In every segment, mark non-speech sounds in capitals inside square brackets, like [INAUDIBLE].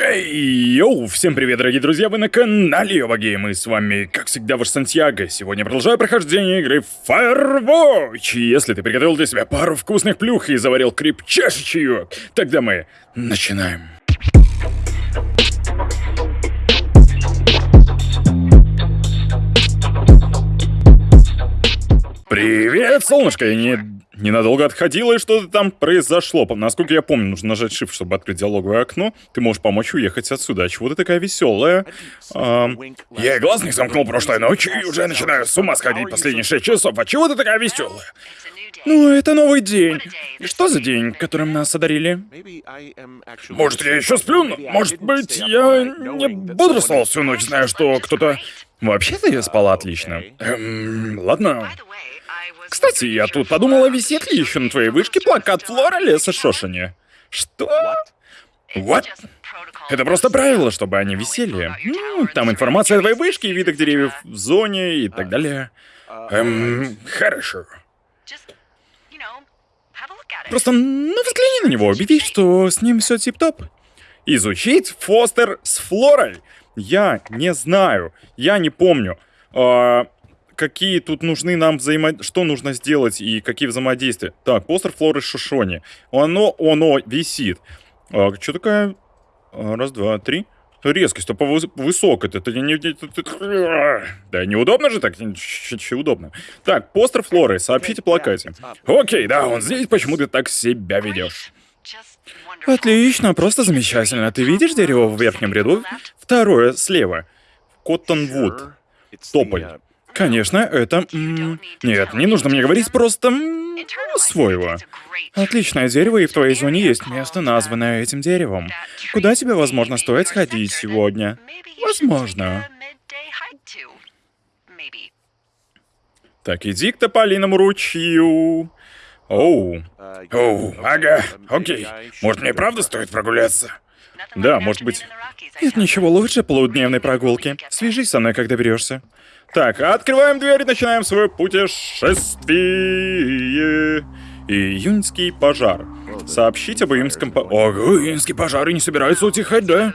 Хей, йоу, всем привет, дорогие друзья, вы на канале Йовагейм, и с вами, как всегда, ваш Сантьяго. Сегодня продолжаю прохождение игры Firewatch. Если ты приготовил для себя пару вкусных плюх и заварил крепчайший чаек, тогда мы начинаем. Привет, солнышко, я не ненадолго отходила, и что-то там произошло. Насколько я помню, нужно нажать Shift, чтобы открыть диалоговое окно. Ты можешь помочь уехать отсюда. А чего ты такая веселая? Я и глаз не замкнул прошлой ночью и уже начинаю с ума сходить последние шесть часов. А чего ты такая веселая? Ну, это новый день. Что за день, которым нас одарили? Может, я еще сплю? Может быть, я не бодрствовал всю ночь, зная, что кто-то... Вообще-то я спала отлично. Эм, ладно. Кстати, я тут подумала, висит ли еще на твоей вышке плакат Флора Леса Шошини. Что? What? Это просто правило, чтобы они висели. Ну, там информация о твоей вышке, видах деревьев в зоне и так далее. Эм, хорошо. Просто, ну, взгляни на него, убедись, что с ним все тип-топ. Изучить Фостер с Флорой? Я не знаю, я не помню. А, какие тут нужны нам взаимо... Что нужно сделать и какие взаимодействия. Так, постер Флоры Шишони. Оно, оно висит. А, что такая? А, раз, два, три. Резкость, по высокой. Это не, [LAUGHS] Да, неудобно же так? Че удобно. Так, постер Флоры, сообщите плакате. Окей, да, он здесь, почему ты так себя ведешь? Отлично, просто замечательно. Ты видишь дерево в верхнем ряду? Второе слева. Коттонвуд. Тополь. Конечно, это... Нет, не нужно мне говорить, просто... своего. Отличное дерево, и в твоей зоне есть место, названное этим деревом. Куда тебе, возможно, стоит сходить сегодня? Возможно. Так, иди к тополиному ручью. Оу. Оу, ага, окей. Может, мне правда стоит прогуляться? Да, может быть. Нет ничего лучше полудневной прогулки. Свяжись со мной, когда берешься. Так, открываем дверь и начинаем свое путешествие. Июньский пожар. Сообщить об июньском по... Ого, июньский пожар и не собирается утихать, да?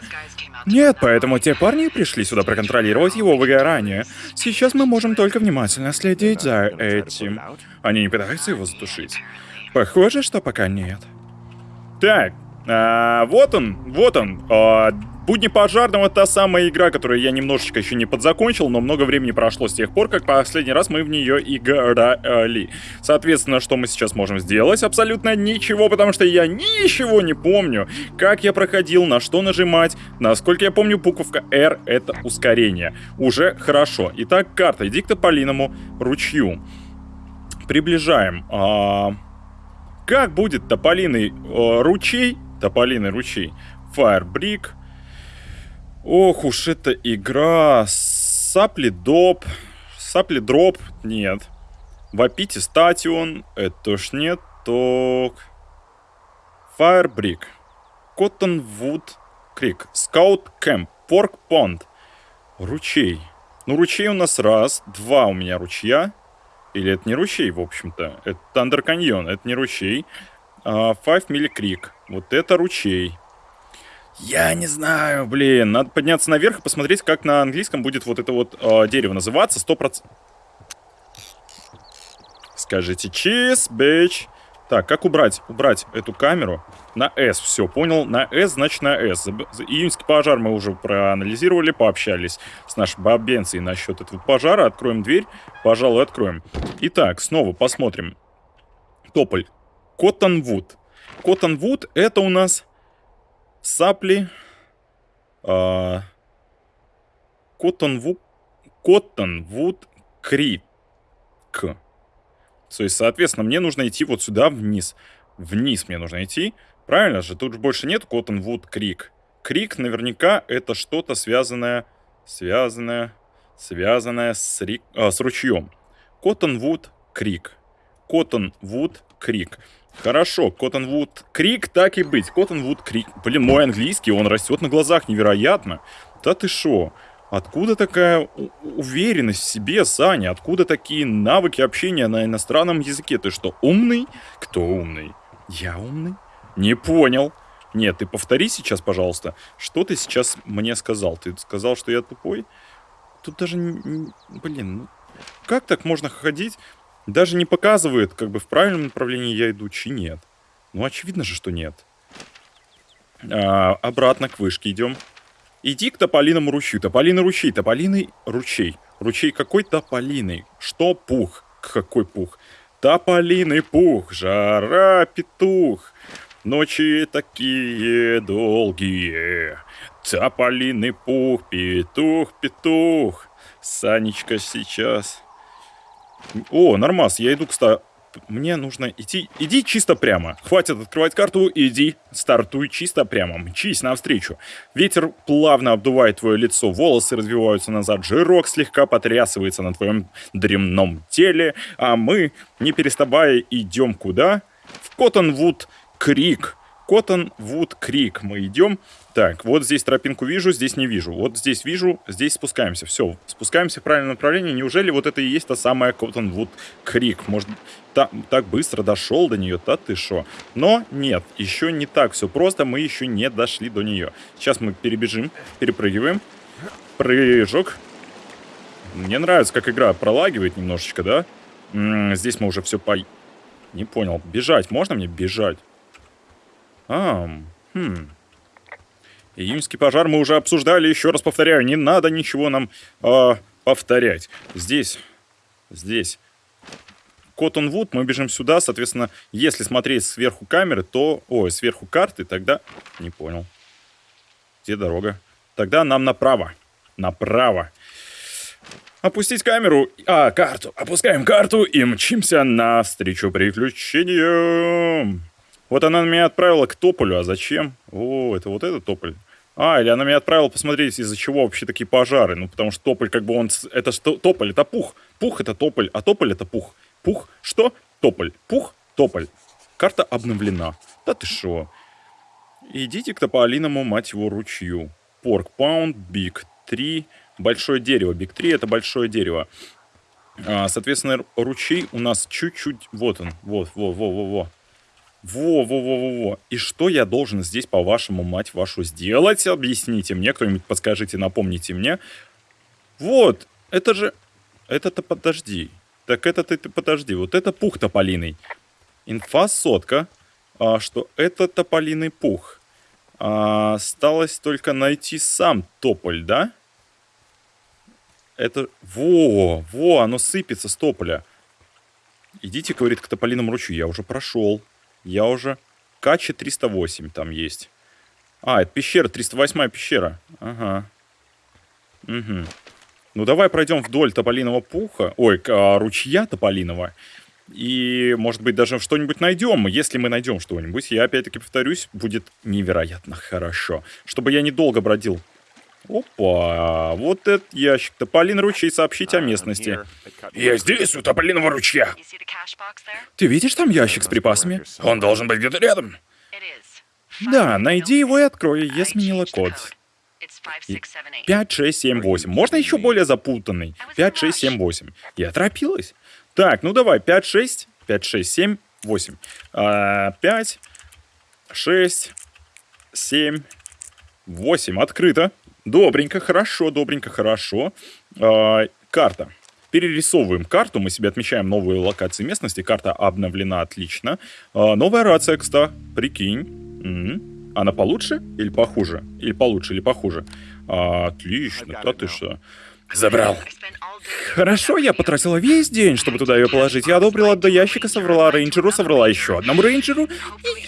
Нет, поэтому те парни пришли сюда проконтролировать его выгорание. Сейчас мы можем только внимательно следить за этим. Они не пытаются его затушить. Похоже, что пока нет. Так, а, вот он, вот он. А, Будни пожарного та самая игра, которую я немножечко еще не подзакончил, но много времени прошло с тех пор, как последний раз мы в нее играли. Соответственно, что мы сейчас можем сделать? Абсолютно ничего, потому что я ничего не помню. Как я проходил, на что нажимать. Насколько я помню, буковка R это ускорение. Уже хорошо. Итак, карта. Иди к Тополиному ручью. Приближаем. А... Как будет Тополиный э, ручей? Тополиный ручей. Firebrick. Ох уж эта игра. Supply drop. Supply drop. Нет. Wapiti Station. Это ж нет. Ток. Firebrick. Cottonwood Creek. Scout Camp. Pork Pond. Ручей. Ну, ручей у нас раз. Два у меня ручья. Или это не ручей, в общем-то. Это Thunder Canyon. Это не ручей. Five Milli Creek. Вот это ручей. Я не знаю, блин. Надо подняться наверх и посмотреть, как на английском будет вот это вот э, дерево называться. Сто процентов. Скажите чиз, бич. Так, как убрать? Убрать эту камеру на S. Все, понял. На S, значит на S. Июньский пожар мы уже проанализировали, пообщались с нашей бабенцией насчет этого пожара. Откроем дверь. Пожалуй, откроем. Итак, снова посмотрим. Тополь. Cottonwood. Cottonwood это у нас supply, Cottonwood, Cottonwood Creek. То есть, соответственно, мне нужно идти вот сюда вниз. Вниз мне нужно идти. Правильно же? Тут же больше нет Cottonwood Creek. Creek наверняка это что-то связанное, связанное, связанное с, рик, а, с ручьем. Коттонвуд Крик. Коттонвуд Крик. Хорошо, Коттонвуд Крик, так и быть. Коттонвуд Крик. Блин, мой английский, он растет на глазах невероятно. Да ты шо? Откуда такая уверенность в себе, Саня? Откуда такие навыки общения на иностранном языке? Ты что, умный? Кто умный? Я умный? Не понял. Нет, ты повтори сейчас, пожалуйста. Что ты сейчас мне сказал? Ты сказал, что я тупой? Тут даже... Блин, ну... Как так можно ходить? Даже не показывает, как бы в правильном направлении я иду, чи нет. Ну, очевидно же, что нет. А, обратно к вышке идем. Иди к тополиному ручью. Тополиный ручей, тополиный ручей. Ручей какой тополиный? Что пух? Какой пух? Тополиный пух, жара петух. Ночи такие долгие. Тополиный пух, петух, петух. Санечка сейчас. О, нормас, я иду к ста мне нужно идти... Иди чисто прямо. Хватит открывать карту, иди. Стартуй чисто прямо. Мчись навстречу. Ветер плавно обдувает твое лицо, волосы развиваются назад, жирок слегка потрясывается на твоем дремном теле, а мы, не переставая, идем куда? В Коттонвуд Крик. Коттонвуд Крик мы идем. Так, вот здесь тропинку вижу, здесь не вижу. Вот здесь вижу, здесь спускаемся. Все, спускаемся в правильном направлении. Неужели вот это и есть та самая Коттонвуд Крик? Может, та, так быстро дошел до нее? Да ты шо? Но нет, еще не так все просто. Мы еще не дошли до нее. Сейчас мы перебежим, перепрыгиваем. Прыжок. Мне нравится, как игра пролагивает немножечко, да? М -м, здесь мы уже все по... Не понял. Бежать. Можно мне бежать? А, хм. Июньский пожар мы уже обсуждали, еще раз повторяю, не надо ничего нам э, повторять. Здесь, здесь Коттонвуд, мы бежим сюда, соответственно, если смотреть сверху камеры, то... Ой, сверху карты, тогда... Не понял. Где дорога? Тогда нам направо. Направо. Опустить камеру, а, карту. Опускаем карту и мчимся навстречу приключениям. Вот она меня отправила к тополю, а зачем? О, это вот этот тополь. А, или она меня отправила посмотреть, из-за чего вообще такие пожары. Ну, потому что тополь, как бы он... Это что? Тополь, это пух. Пух это тополь, а тополь это пух. Пух, что? Тополь. Пух, тополь. Карта обновлена. Да ты шо? Идите к тополиному, мать его, ручью. Порк паунд, биг 3. Большое дерево. Биг 3 это большое дерево. А, соответственно, ручей у нас чуть-чуть... Вот он. Вот, во, во, во, во. Во-во-во-во-во. И что я должен здесь, по-вашему, мать вашу, сделать? Объясните мне, кто-нибудь подскажите, напомните мне. Вот, это же... Это-то подожди. Так это ты, подожди. Вот это пух тополиный. Инфа сотка, а, что это тополиный пух. А, осталось только найти сам тополь, да? Это... Во, во, оно сыпется с тополя. Идите, говорит, к тополиному ручью. Я уже прошел. Я уже... Качи 308 там есть. А, это пещера, 308 пещера. Ага. Угу. Ну, давай пройдем вдоль тополиного пуха. Ой, а, ручья тополиного. И, может быть, даже что-нибудь найдем. Если мы найдем что-нибудь, я опять-таки повторюсь, будет невероятно хорошо. Чтобы я недолго бродил Опа, вот этот ящик. Тополин ручей сообщить о местности. Я здесь, у тополиного ручья. Ты видишь там ящик с припасами? Он должен быть где-то рядом. Да, найди его и открой. Я сменила код. 5, 6, 7, 8. Можно еще более запутанный? 5, 6, 7, 8. Я торопилась. Так, ну давай, 5, 6, 5, 6, 7, 8. А, 5, 6, 7, 8. Открыто. Добренько, хорошо, добренько, хорошо. Э, карта. Перерисовываем карту, мы себе отмечаем новые локации местности. Карта обновлена отлично. Э, новая рация, кстати, прикинь. М-м. Она получше или похуже? Или получше, или похуже? А, отлично, да ты что? Забрал. Хорошо, я потратила весь день, чтобы туда ее положить. Я одобрила до ящика, соврала рейнджеру, соврала еще одному рейнджеру.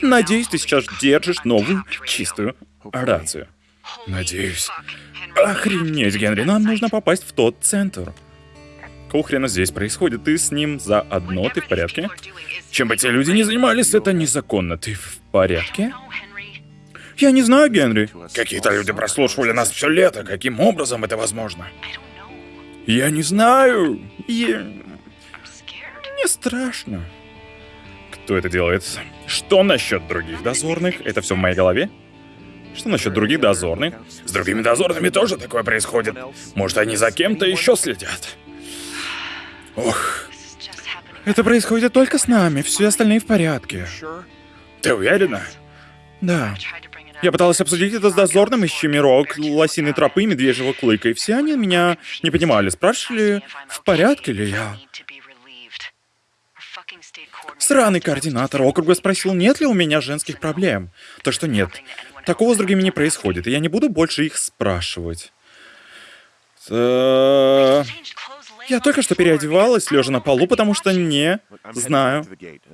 И надеюсь, ты сейчас держишь новую чистую рацию. Надеюсь. Охренеть, Генри, нам нужно попасть в тот центр. Какого здесь происходит? Ты с ним заодно, ты в порядке? Чем бы те люди не занимались, это незаконно. Ты в порядке? Я не знаю, Генри. Какие-то люди прослушивали нас все лето. Каким образом это возможно? Я не знаю. Я... Мне страшно. Кто это делает? Что насчет других дозорных? Это все в моей голове? Что насчет других дозорных? С другими дозорными тоже такое происходит. Может, они за кем-то еще следят? Ох. Это происходит только с нами, все остальные в порядке. Ты уверена? Да. Я пыталась обсудить это с дозорным из Чемирок, лосиной тропы, медвежьего клыка, и все они меня не понимали. Спрашивали, в порядке ли я. Сраный координатор округа спросил, нет ли у меня женских проблем. То, что нет. Такого с другими не происходит, и я не буду больше их спрашивать. Э, я только что переодевалась, лежа на полу, потому что не знаю,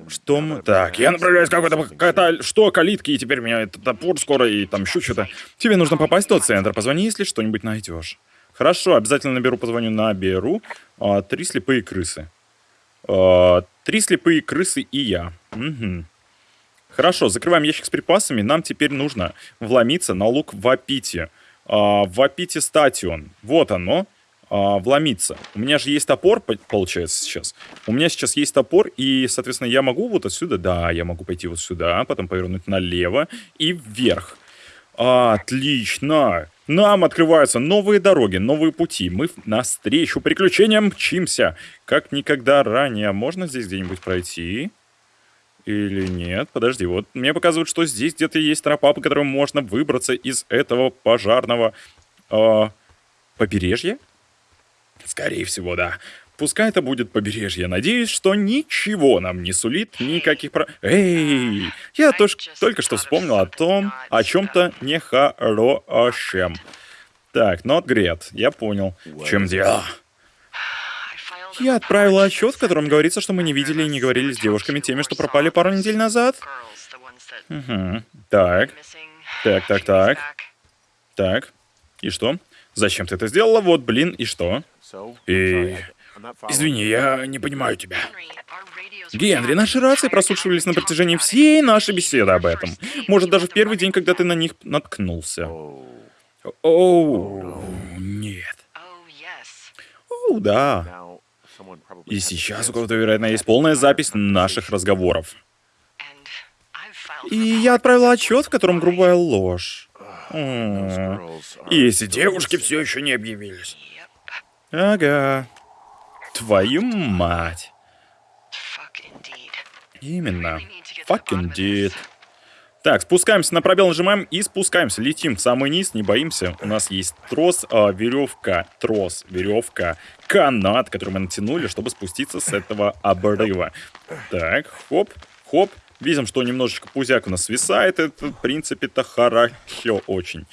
что мы... Так, я направляюсь какой-то... какая-то... Что, калитки, и теперь меня этот топор скоро, и там еще что-то. Тебе нужно попасть в тот центр. Позвони, если что-нибудь найдешь. Хорошо, обязательно наберу, позвоню, наберу. А, три слепые крысы. А, три слепые крысы и я. Угу. Хорошо, закрываем ящик с припасами. Нам теперь нужно вломиться на лук в Апите. А, в Апите статион. Вот оно а, вломиться. У меня же есть топор, получается, сейчас. У меня сейчас есть топор, и, соответственно, я могу вот отсюда, да, я могу пойти вот сюда, потом повернуть налево и вверх. Отлично! Нам открываются новые дороги, новые пути. Мы навстречу приключениям мчимся. Как никогда ранее. Можно здесь где-нибудь пройти? Или нет? Подожди, вот мне показывают, что здесь где-то есть тропа, по которой можно выбраться из этого пожарного э, побережья? Скорее всего, да. Пускай это будет побережье. Надеюсь, что ничего нам не сулит никаких про... Эй! Я тоже только что вспомнил о том, о чем-то нехорошем. Так, not great. Я понял. В чем дело? Я отправила отчет, в котором говорится, что мы не видели и не говорили с девушками теми, что пропали пару недель назад. Угу. Так. Так, так, так. Так. И что? Зачем ты это сделала? Вот, блин, и что? И... Извини, я не понимаю тебя. Генри, наши рации прослушивались на протяжении всей нашей беседы об этом. Может, даже в первый день, когда ты на них наткнулся. Оу, нет. Оу, да. И сейчас у кого-то, вероятно, есть полная запись наших разговоров. И я отправил отчет, в котором грубая ложь. И эти девушки все еще не объявились. Ага. Твою мать. Именно. Fuck indeed. Так, спускаемся на пробел, нажимаем и спускаемся. Летим в самый низ, не боимся. У нас есть трос, э, веревка, трос, веревка, канат, который мы натянули, чтобы спуститься с этого обрыва. Так, хоп, хоп. Видим, что немножечко пузяк у нас свисает. Это, в принципе-то, хорошо очень.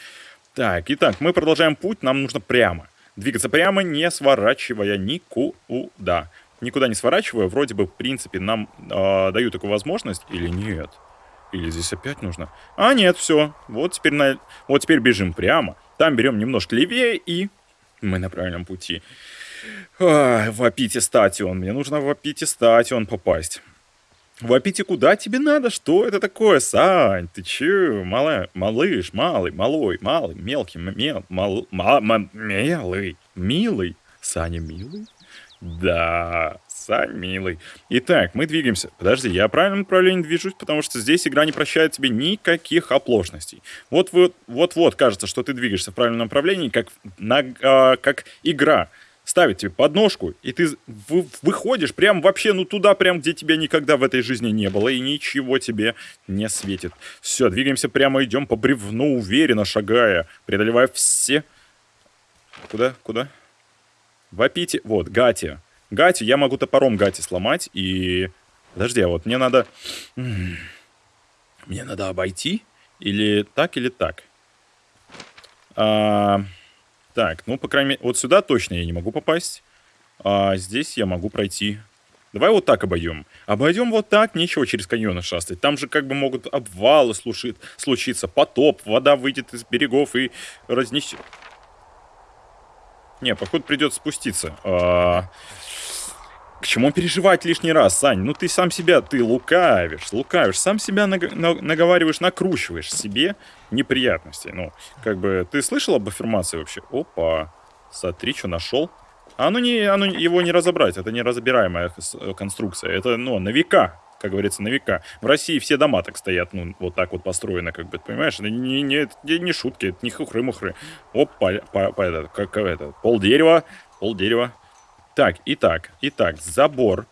Так, итак, мы продолжаем путь. Нам нужно прямо. Двигаться прямо, не сворачивая никуда. Никуда не сворачивая, вроде бы, в принципе, нам э, дают такую возможность или нет? Или здесь опять нужно? А, нет, все. Вот теперь, на... вот теперь бежим прямо. Там берем немножко левее, и мы на правильном пути. А, в Апите-статион. Мне нужно в Апите-статион попасть. В Апите куда тебе надо? Что это такое, Сань? Ты че? Малая, малыш, малый, малой, малый, мелкий, мел, мал, ма, ма, мелый, милый. Саня милый? Да, Сань, милый. Итак, мы двигаемся. Подожди, я в правильном направлении движусь, потому что здесь игра не прощает тебе никаких оплошностей. Вот вот, вот, вот кажется, что ты двигаешься в правильном направлении, как, на, а, как игра ставит тебе подножку, и ты вы, выходишь прям вообще, ну туда, прям где тебя никогда в этой жизни не было, и ничего тебе не светит. Все, двигаемся прямо, идем по бревну, уверенно шагая, преодолевая все... Куда? Куда? Вапите. Вот, Гати. Гати, я могу топором Гати сломать, и... Подожди, а вот мне надо... Мне надо обойти? Или так, или так? А... Так, ну, по крайней мере, вот сюда точно я не могу попасть. А здесь я могу пройти. Давай вот так обойдем. Обойдем вот так, нечего через каньоны шастать. Там же как бы могут обвалы слушит, случиться, потоп, вода выйдет из берегов и разнесет. Не, походу придется спуститься. А... К чему переживать лишний раз, Сань? Ну ты сам себя, ты лукавишь, лукавишь, сам себя наг наговариваешь, накручиваешь себе неприятностей. Ну, как бы, ты слышал об аффирмации вообще? Опа, смотри, что нашел. А оно не, оно, его не разобрать, это неразбираемая конструкция. Это, ну, на века, как говорится, на века. В России все дома так стоят, ну, вот так вот построены, как бы, понимаешь? Это не, не, не, не шутки, это не хухры-мухры. Опа, по, по, это, как, это, пол дерева, пол дерева. Так, итак, итак, забор.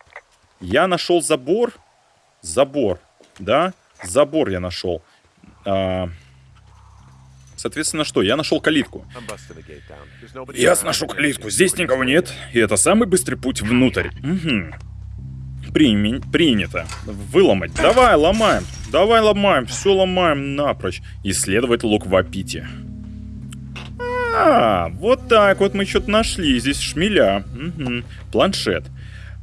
Я нашел забор. Забор, да? Забор я нашел. А, Соответственно, что? Я нашел калитку. Я сношу калитку, здесь никого нет, и это самый быстрый путь внутрь. Угу. Прими... Принято. Выломать. Давай, ломаем. Давай ломаем, все ломаем напрочь. Исследовать лук в Апите. А, вот так вот мы что-то нашли. Здесь шмеля. Угу. Планшет.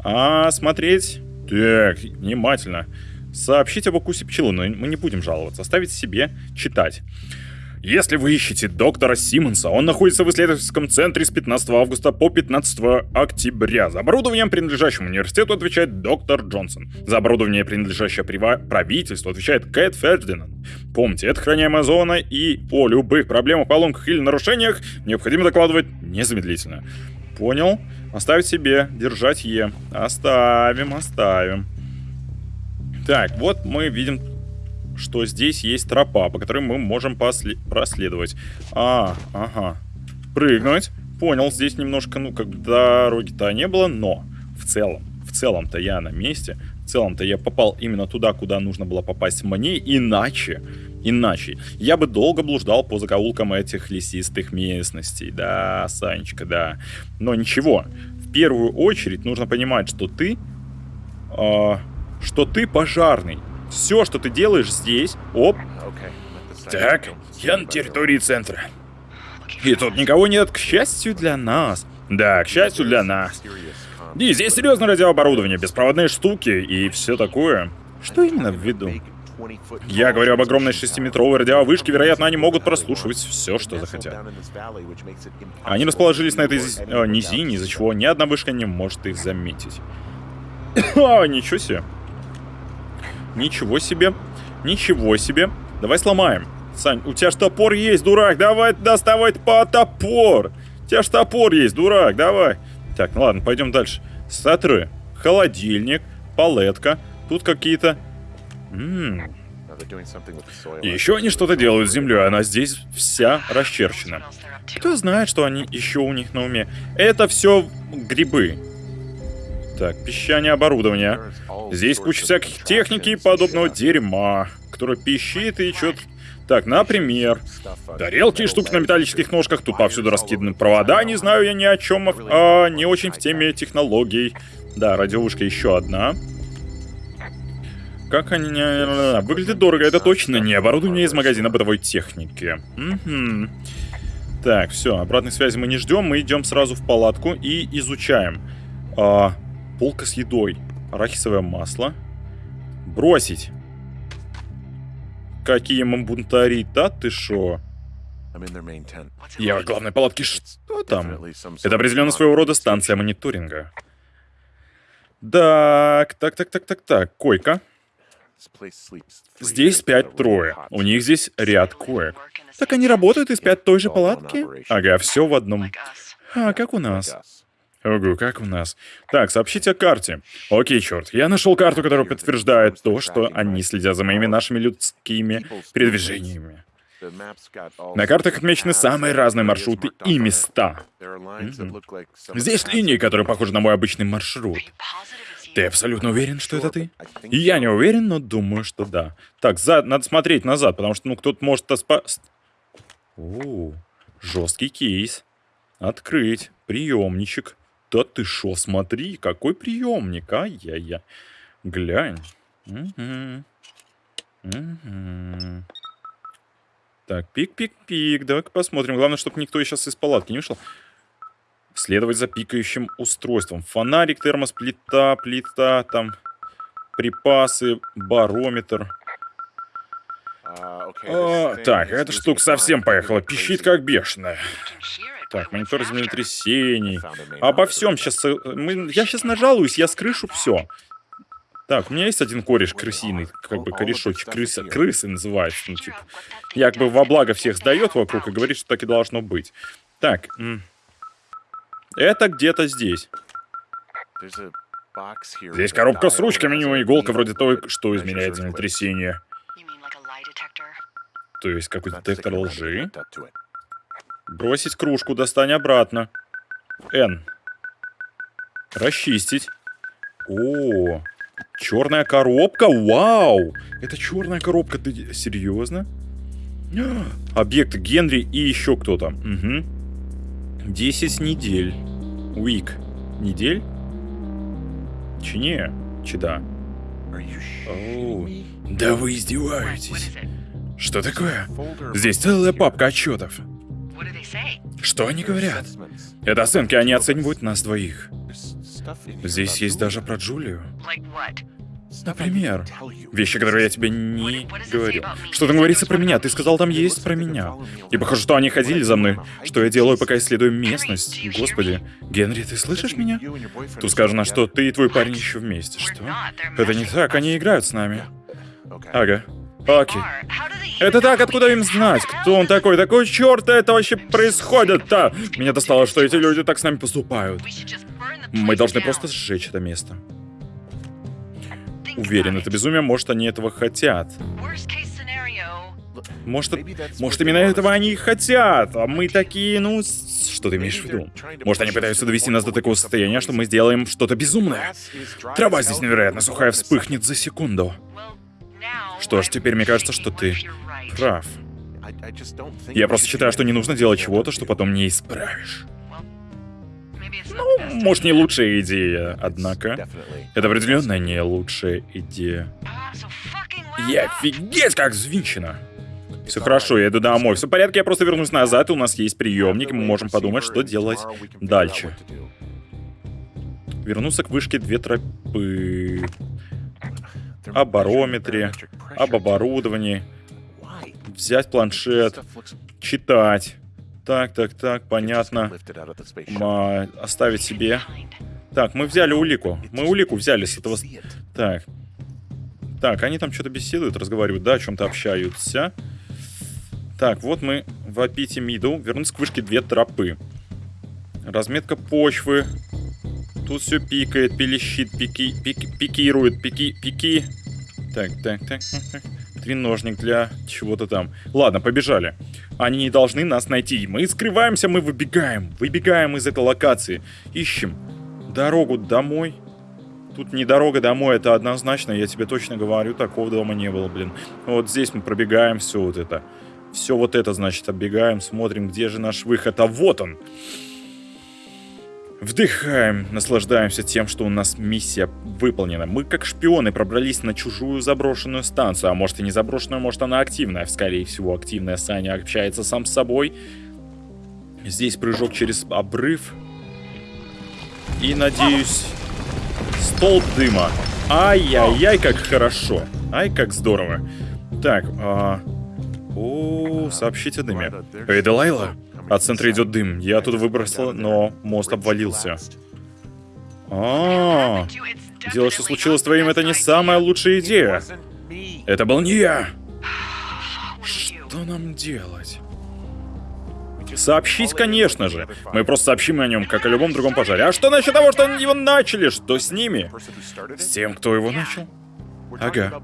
А, смотреть... Так, внимательно. Сообщить об укусе пчелы, но мы не будем жаловаться. Оставить себе читать. Если вы ищете доктора Симмонса, он находится в исследовательском центре с 15 августа по 15 октября. За оборудованием, принадлежащим университету, отвечает доктор Джонсон. За оборудование, принадлежащее правительству, отвечает Кэт Фердинанд. Помните, это охраняемая зона, и о любых проблемах, поломках или нарушениях необходимо докладывать незамедлительно. Понял? Оставить себе, держать Е. Оставим, оставим. Так, вот мы видим что здесь есть тропа, по которой мы можем проследовать. А, ага. Прыгнуть. Понял, здесь немножко, ну, как дороги-то не было, но в целом, в целом-то я на месте. В целом-то я попал именно туда, куда нужно было попасть мне, иначе, иначе, я бы долго блуждал по закоулкам этих лесистых местностей. Да, Санечка, да. Но ничего, в первую очередь нужно понимать, что ты, э, что ты пожарный. Все, что ты делаешь здесь... Оп. Так, я на территории центра. И тут никого нет, к счастью для нас. Да, к счастью для нас. И здесь серьезное радиооборудование, беспроводные штуки и все такое. Что именно в виду? Я говорю об огромной шестиметровой радиовышке, вероятно, они могут прослушивать все, что захотят. Они расположились на этой э, низине, из-за чего ни одна вышка не может их заметить. [COUGHS] А, ничего себе. Ничего себе. Ничего себе. Давай сломаем. Сань, у тебя ж топор есть, дурак. Давай доставай по топор. У тебя ж топор есть, дурак. Давай. Так, ну ладно, пойдем дальше. Сатры. Холодильник. Палетка. Тут какие-то... Еще они что-то делают с землей, она здесь вся расчерчена. Кто знает, что они еще у них на уме. Это все грибы. Так, песчание оборудования. Здесь куча всяких техники и подобного дерьма, которое пищит и что-то... Так, например, тарелки и штуки на металлических ножках, тут повсюду раскиданы провода, не знаю я ни о чем, а не очень в теме технологий. Да, радиовышка еще одна. Как они... Выглядит дорого, это точно не оборудование из магазина бытовой техники. Угу. Так, все, обратной связи мы не ждем, мы идем сразу в палатку и изучаем. А, полка с едой арахисовое масло. Бросить. Какие мы бунтари, да ты шо? Я в главной палатке, что там? Это определенно своего рода станция мониторинга. Так, так, так, так, так, так, койка. Здесь спят трое. У них здесь ряд коек. Так они работают и спят в той же палатке? Ага, все в одном. А, как у нас. Ого, как у нас. Так, сообщите о карте. Окей, черт, я нашел карту, которая подтверждает то, что они следят за моими нашими людскими передвижениями. На картах отмечены самые разные маршруты и места. Mm-hmm. Здесь линии, которые похожи на мой обычный маршрут. Ты абсолютно уверен, что это ты? Я не уверен, но думаю, что да. Так, за... надо смотреть назад, потому что, ну, кто-то может... Оспа... О, жесткий кейс. Открыть. Приемничек. Да ты шо, смотри, какой приемник, ай-яй-яй. Глянь. Угу. Угу. Так, пик-пик-пик, давай-ка посмотрим. Главное, чтобы никто сейчас из палатки не вышел. Следовать за пикающим устройством. Фонарик, термос, плита, плита, там припасы, барометр. А, так, эта штука совсем поехала. Пищит как бешеная. Так, монитор землетрясений. Обо всем сейчас... Э, мы, я сейчас нажалуюсь, я скрышу все. Так, у меня есть один кореш крысиный, как бы корешочек, крыса, крысы называется, ну, типа. Як бы во благо всех сдает вокруг и говорит, что так и должно быть. Так, это где-то здесь. Здесь коробка с ручками, у него иголка вроде той, что изменяет землетрясение. То есть какой-то детектор лжи. Бросить кружку, достань обратно. Н. Расчистить. О, черная коробка, вау! Это черная коробка, ты серьезно? Объект Генри и еще кто-то. Угу. 10 недель. Уик. Недель? Чи не? Чи да? Оу. Да вы издеваетесь. Что такое? Здесь целая папка отчетов. Что они говорят? Это оценки, они оценивают нас двоих. Здесь есть даже про Джулию. Например, вещи, которые я тебе не говорил. Что там говорится про меня? Ты сказал, там есть про меня. И похоже, что они ходили за мной. Что я делаю, пока исследую местность? Господи. Генри, ты слышишь меня? Тут сказано, что ты и твой парень еще вместе. Что? Это не так, они играют с нами. Ага. Окей. Это так, откуда им знать? Кто он такой? Такой черт это вообще происходит-то? Меня достало, что эти люди так с нами поступают. Мы должны просто сжечь это место. Уверен, это безумие, может, они этого хотят. Может, может, именно этого они и хотят, а мы такие, ну, что ты имеешь в виду? Может, они пытаются довести нас до такого состояния, что мы сделаем что-то безумное? Трава здесь невероятно сухая вспыхнет за секунду. Что ж, теперь мне кажется, что ты прав. Я просто считаю, что не нужно делать чего-то, что потом не исправишь. Ну, может, не лучшая идея, однако. Это определенно не лучшая идея. Я офигеть как взвинчено. Все хорошо, я иду домой. Все в порядке, я просто вернусь назад, и у нас есть приемник, и мы можем подумать, что делать дальше. Вернуться к вышке две тропы. О барометре, об оборудовании. Взять планшет, читать. Так, так, так, понятно. Ма, оставить себе. Так, мы взяли улику. Мы улику взяли с этого... Так. Так, они там что-то беседуют, разговаривают, да, о чем-то общаются. Так, вот мы в Апите Миду. Вернуться к вышке две тропы. Разметка почвы. Тут все пикает, пилищит, пики, пики, пикирует, пики, пики. Так, так, так, так. Треножник для чего-то там. Ладно, побежали. Они не должны нас найти. Мы скрываемся, мы выбегаем. Выбегаем из этой локации. Ищем дорогу домой. Тут не дорога домой, это однозначно, я тебе точно говорю, такого дома не было, блин. Вот здесь мы пробегаем все вот это. Все вот это, значит, оббегаем, смотрим, где же наш выход. А вот он! Вдыхаем, наслаждаемся тем, что у нас миссия выполнена. Мы как шпионы пробрались на чужую заброшенную станцию. А может и не заброшенную, может она активная. Скорее всего активная. Саня общается сам с собой. Здесь прыжок через обрыв. И, надеюсь, столб дыма. Ай-яй-яй, как хорошо. Ай, как здорово. Так, а... О, сообщите о дыме. Эй, Делайла, от центра идет дым. Я оттуда выбросила, но мост обвалился. А, дело, что случилось с твоим, это не самая лучшая идея. Это был не я. Что нам делать? Сообщить, конечно же. Мы просто сообщим о нем, как о любом другом пожаре. А что насчет того, что его начали? Что с ними? С тем, кто его начал? Ага.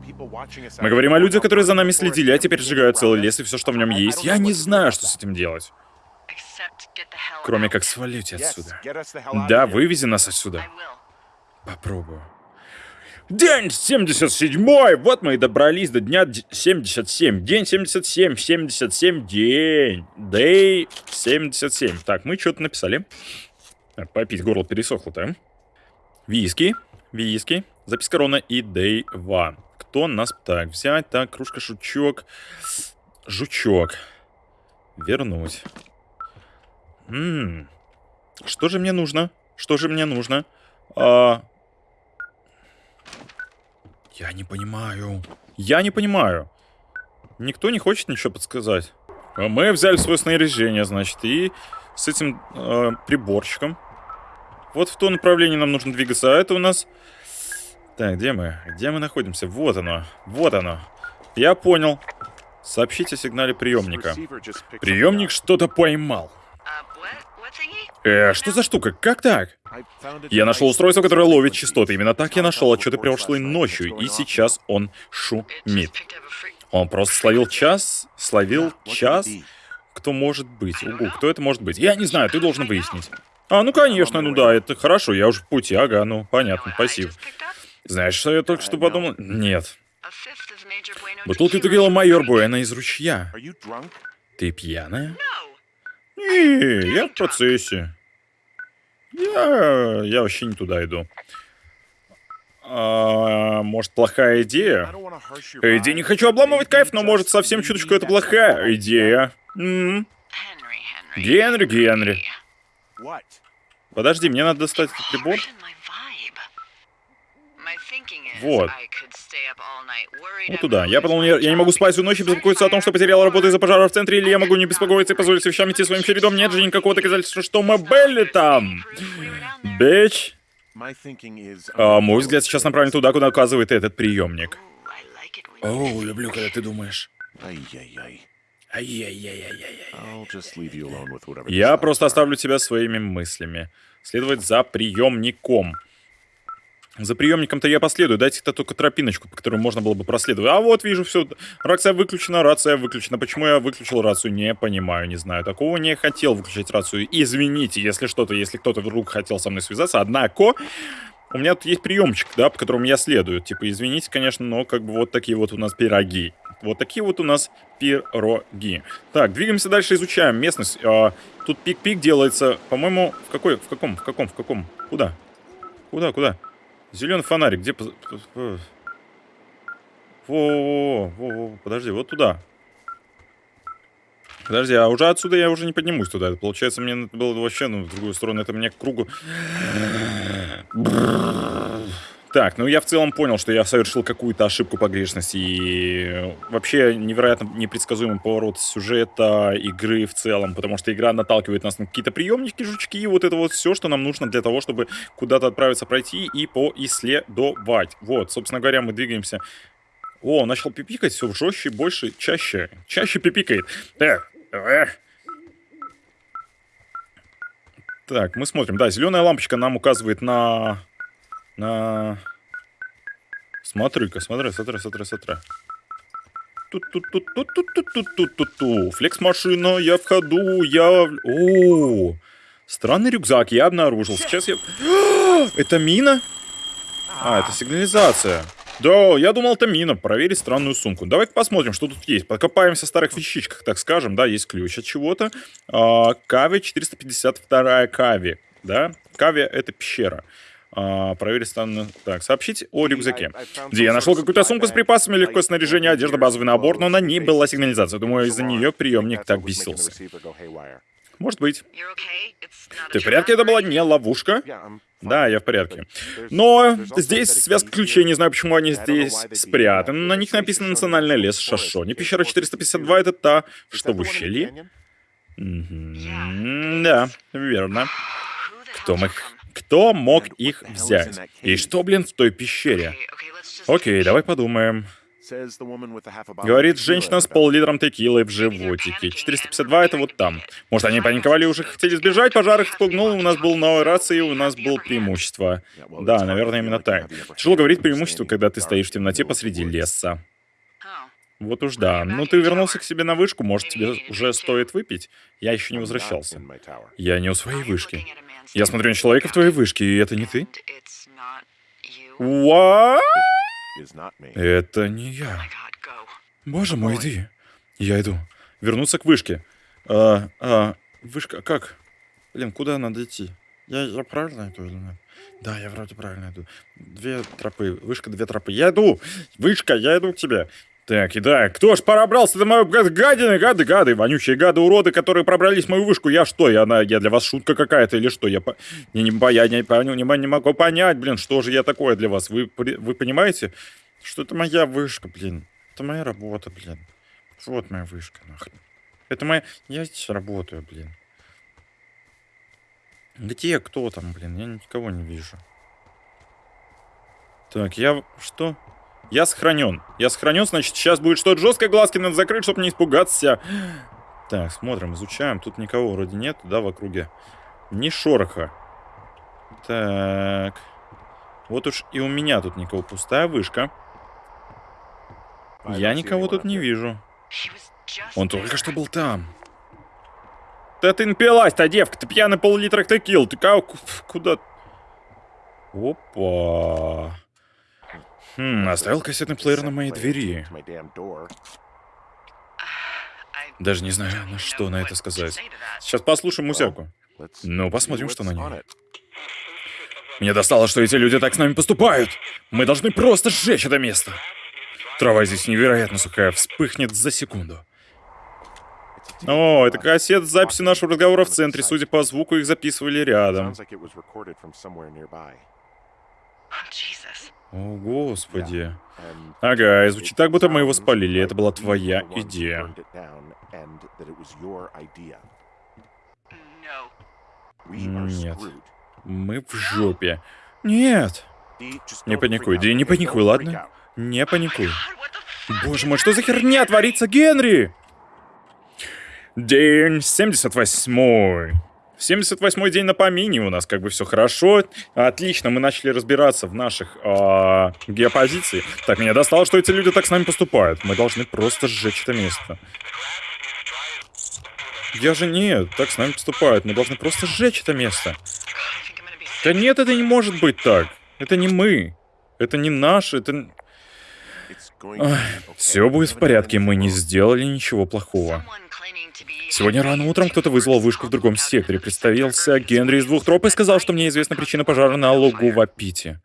Мы говорим о людях, которые за нами следили, а теперь сжигают целый лес и все, что в нем есть. Я не знаю, что с этим делать. Кроме как свалить отсюда. Да, вывези нас отсюда. Попробую. День 77! Вот мы и добрались до дня 77. День 77, 77, день. Day 77. Так, мы что-то написали. Попить горло пересохло-то. Виски, виски, запись корона и Day One. Кто нас... Так, взять, так, кружка, шучок. Жучок. Вернуть. Ммм. Что же мне нужно? Что же мне нужно? А... Я не понимаю. Я не понимаю. Никто не хочет ничего подсказать. А мы взяли свое снаряжение, значит, и с этим э, приборчиком. Вот в то направление нам нужно двигаться. А это у нас... Так, где мы? Где мы находимся? Вот оно. Вот оно. Я понял. Сообщите о сигнале приемника. Приемник что-то поймал. Э, что за штука? Как так? Я нашел устройство, которое ловит частоты. Именно так я нашел отчеты прошлой ночью, и сейчас он шумит. Он просто словил час, словил час. Кто может быть? Угу, кто это может быть? Я не знаю, ты должен выяснить. А, ну конечно, ну да, это хорошо, я уже в пути, ага, ну понятно, спасибо. Знаешь, что я только что подумал? Нет. Бутылка текила майор Буэна из ручья. Ты пьяная? Не, я в процессе. Я, я вообще не туда иду. А, может, плохая идея? Идея не хочу обламывать кайф, но может совсем чуточку это плохая идея. М -м. Генри, Генри. Подожди, мне надо достать этот прибор. Вот. Вот туда. Я подумал, я, я не могу спать всю ночь и беспокоиться о том, что потерял работу из-за пожара в центре, или я могу не беспокоиться и позволить вещам идти своим чередом. Нет же никакого доказательства, что мы были там. [LAUGHS] Бич. А, мой взгляд сейчас направлен туда, куда указывает этот приемник. О, люблю, когда ты думаешь. Ай-яй-яй. Я просто оставлю тебя своими мыслями. Следовать за приемником. За приемником-то я последую. Дайте-то только тропиночку, по которой можно было бы проследовать. А вот вижу все. Рация выключена, рация выключена. Почему я выключил рацию, не понимаю, не знаю. Такого не хотел выключать рацию. Извините, если что-то, если кто-то вдруг хотел со мной связаться. Однако, у меня тут есть приемчик, да, по которому я следую. Типа, извините, конечно, но как бы вот такие вот у нас пироги. Вот такие вот у нас пироги. Так, двигаемся дальше, изучаем местность. А, тут пик-пик делается, по-моему, в какой, в каком, в каком, в каком? Куда? Куда, куда? Зеленый фонарик, где... Во-во-во, подожди, вот туда. Подожди, а уже отсюда я уже не поднимусь туда. Получается, мне надо было вообще, ну, в другую сторону, это мне к кругу... Так, ну я в целом понял, что я совершил какую-то ошибку погрешности и вообще невероятно непредсказуемый поворот сюжета игры в целом, потому что игра наталкивает нас на какие-то приемники, жучки, и вот это вот все, что нам нужно для того, чтобы куда-то отправиться пройти и поисследовать. Вот, собственно говоря, мы двигаемся. О, начал пипикать все жестче, больше, чаще. Чаще пипикает. Эх, эх. Так, мы смотрим. Да, зеленая лампочка нам указывает на на... Смотри-ка, смотри, смотри, смотри, смотри. Тут-тут-тут-тут-тут-тут-тут-тут-ту. Флекс-машина, я в ходу, я... О, странный рюкзак я обнаружил. Сейчас я... [GASPS] Это мина? А, это сигнализация. Да, я думал, это мина. Проверить странную сумку. Давай-ка посмотрим, что тут есть. Покопаемся в старых вещичках, так скажем. Да, есть ключ от чего-то. А, Кави 452 Кави. Да, Кави это пещера. А, проверить стан... Так, сообщить о рюкзаке. Где я нашел какую-то сумку с припасами, легкое снаряжение, одежда, базовый набор, но на ней была сигнализация. Думаю, из-за нее приемник так бесился. Может быть. Ты в порядке? Это была не ловушка? Да, я в порядке. Но здесь связка ключей, не знаю, почему они здесь спрятаны. На них написано «Национальный лес Шашони». Пещера 452 — это та, что в ущелье? Да, верно. Кто мог кто мог их взять? И что, блин, в той пещере? Окей, давай подумаем. Говорит женщина с пол-литром текилы в животике. 452 это вот там. Может, они паниковали и уже хотели сбежать, пожар их спугнул, у нас был новая рация, и у нас было преимущество. Да, наверное, именно так. Тяжело говорить преимущество, когда ты стоишь в темноте посреди леса. Вот уж да. Ну, ты вернулся к себе на вышку, может, тебе уже стоит выпить? Я еще не возвращался. Я не у своей вышки. Я смотрю на человека в твоей вышке, и это не ты? What? Это не я. Боже мой, иди. Я иду. Вернуться к вышке. А, а, вышка, как? Блин, куда надо идти? Я, я правильно иду или нет? Да, я вроде правильно иду. Две тропы. Вышка, две тропы. Я иду! Вышка, я иду к тебе. Так, и да, кто ж пробрался до мою гадины, гады, гады, вонючие гады, уроды, которые пробрались в мою вышку. Я что, я, на, я для вас шутка какая-то или что? Я, по, не, не, я не, не, не могу понять, блин, что же я такое для вас. Вы, вы понимаете, что это моя вышка, блин. Это моя работа, блин. Вот моя вышка, нахрен. Это моя... Я здесь работаю, блин. Где кто там, блин? Я никого не вижу. Так, я... Что? Я сохранен. Я сохранен, значит, сейчас будет что-то жесткое, глазки надо закрыть, чтобы не испугаться. Так, смотрим, изучаем. Тут никого вроде нет, да, в округе. Ни шороха. Так. Вот уж и у меня тут никого. Пустая вышка. Я никого тут не вижу. Он только что был там. Да ты напилась-то, девка, ты пьяный пол-литра текил. Ты как... Куда... Опа. Хм, оставил кассетный плеер на моей двери. Даже не знаю, на что на это сказать. Сейчас послушаем музяку. Ну, посмотрим, что на ней. Мне достало, что эти люди так с нами поступают. Мы должны просто сжечь это место. Трава здесь невероятно сухая, вспыхнет за секунду. О, это кассет с записью нашего разговора в центре. Судя по звуку, их записывали рядом. О, господи. Ага, и звучит так, будто мы его спалили. Это была твоя идея. Нет. Мы в жопе. Нет. Не паникуй, да не паникуй, ладно? Не паникуй. Боже мой, что за херня творится, Генри? День 78. 78-й день на помине у нас как бы все хорошо. Отлично, мы начали разбираться в наших э, геопозиции. Так, меня достало, что эти люди так с нами поступают. Мы должны просто сжечь это место. Я же нет, так с нами поступают. Мы должны просто сжечь это место. Да нет, это не может быть так. Это не мы. Это не наш, это... Все будет в порядке, мы не сделали ничего плохого. Сегодня рано утром кто-то вызвал вышку в другом секторе. Представился Генри из двух троп и сказал, что мне известна причина пожара на лугу в Апите.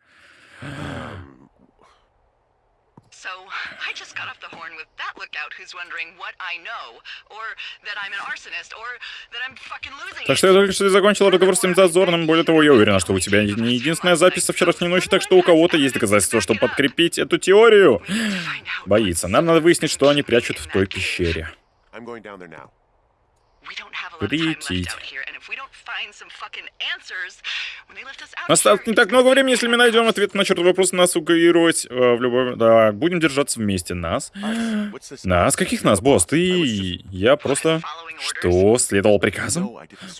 Так что я только что закончил разговор с этим дозорным. Более того, я уверена, что у тебя не единственная запись со вчерашней ночи, так что у кого-то есть доказательства, чтобы подкрепить эту теорию. Боится. Нам надо выяснить, что они прячут в той пещере. Прилететь. Осталось не так много времени, если мы найдем ответ на черт вопрос, нас угоировать э, в любой... Да, будем держаться вместе. Нас? Нас? Каких нас, босс? Ты... Я просто... Что? Следовал приказам?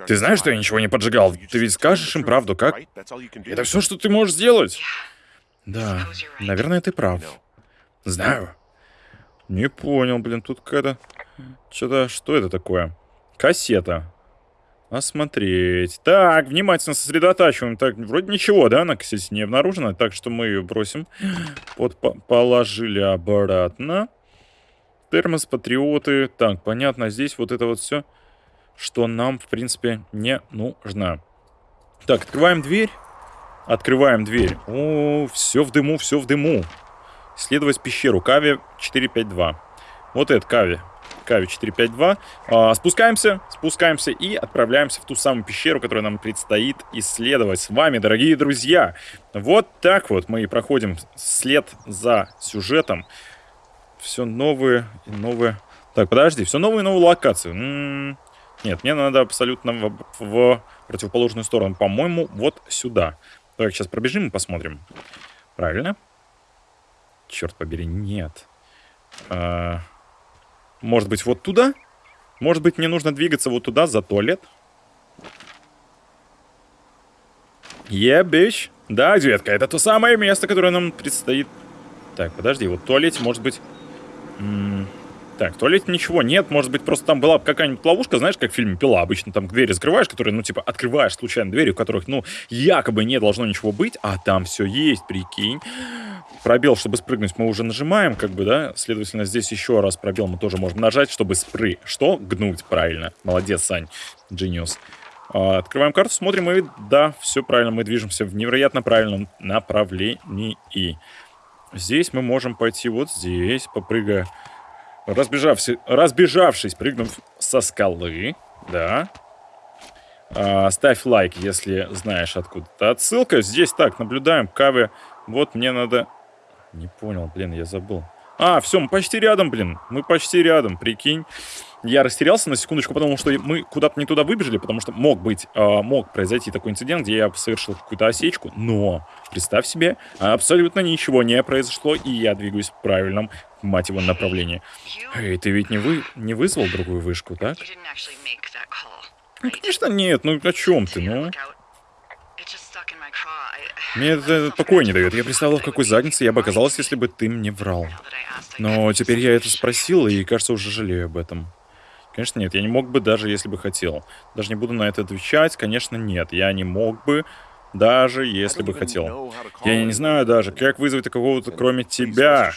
Ты знаешь, что я ничего не поджигал? Ты ведь скажешь им правду, как? Это все, что ты можешь сделать? Да, наверное, ты прав. Знаю. Не понял, блин, тут какая-то... Что-то... Что это такое? Кассета. Осмотреть. Так, внимательно сосредотачиваем. Так, вроде ничего, да, на кассете не обнаружено. Так что мы ее бросим. Вот по положили обратно. Термос, патриоты. Так, понятно, здесь вот это вот все, что нам, в принципе, не нужно. Так, открываем дверь. Открываем дверь. О, все в дыму, все в дыму. Исследовать пещеру. Кави 452. Вот это Кави. Кави 452. А, спускаемся, спускаемся и отправляемся в ту самую пещеру, которую нам предстоит исследовать с вами, дорогие друзья. Вот так вот мы проходим след за сюжетом. Все новые и новые... Так, подожди, все новые и новые локации. М -м. Нет, мне надо абсолютно в, в противоположную сторону. По-моему, вот сюда. Так, сейчас пробежим и посмотрим. Правильно? Черт побери, нет. А... Может быть, вот туда? Может быть, мне нужно двигаться вот туда, за туалет? Yeah. Да, детка, это то самое место, которое нам предстоит. Так, подожди, вот в туалете, может быть... Так, в туалете ничего нет, может быть, просто там была какая-нибудь ловушка, знаешь, как в фильме «Пила». Обычно там двери закрываешь, которые, ну, типа, открываешь случайно двери, у которых, ну, якобы не должно ничего быть, а там все есть, прикинь. Пробел, чтобы спрыгнуть, мы уже нажимаем, как бы, да, следовательно, здесь еще раз пробел мы тоже можем нажать, чтобы спры... Что? Гнуть, правильно. Молодец, Сань. Genius. А, открываем карту, смотрим, и да, все правильно, мы движемся в невероятно правильном направлении. Здесь мы можем пойти вот здесь, попрыгая Разбежавшись, разбежавшись, прыгнув со скалы, да. А, ставь лайк, если знаешь откуда-то отсылка. Здесь так, наблюдаем, кавы. Вот мне надо... Не понял, блин, я забыл. А, все, мы почти рядом, блин. Мы почти рядом, прикинь. Я растерялся на секундочку, потому что мы куда-то не туда выбежали, потому что мог быть, э, мог произойти такой инцидент, где я совершил какую-то осечку, но, представь себе, абсолютно ничего не произошло, и я двигаюсь в правильном, мать его, направлении. Эй, ты ведь не, вы, не вызвал другую вышку, так? Ну, конечно, нет, ну о чем ты, ну? Мне это покоя не дает. Я представлял, в какой заднице я бы оказалась, если бы ты мне врал. Но теперь я это спросил, и, кажется, уже жалею об этом. Конечно, нет. Я не мог бы, даже если бы хотел. Даже не буду на это отвечать. Конечно, нет. Я не мог бы. Даже если бы хотел. Я не знаю даже, как вызвать какого-то кроме тебя.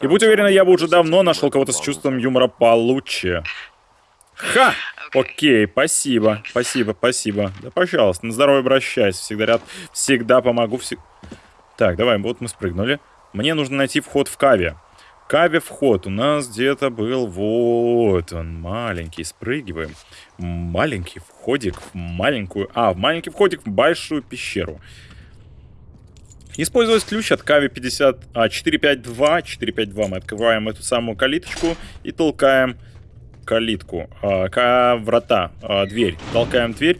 И будь уверена, я бы уже давно нашел кого-то с чувством юмора получше. Ха! Окей, спасибо, спасибо, спасибо. Да, пожалуйста, на здоровье обращайся. Всегда ряд, всегда помогу. Всег... Так, давай, вот мы спрыгнули. Мне нужно найти вход в Каве. Каве вход у нас где-то был. Вот он, маленький. Спрыгиваем. Маленький входик в маленькую... А, в маленький входик в большую пещеру. Использовать ключ от Кави 50... А, 452. 452 мы открываем эту самую калиточку и толкаем калитку, а, к, врата, а, дверь. Толкаем дверь.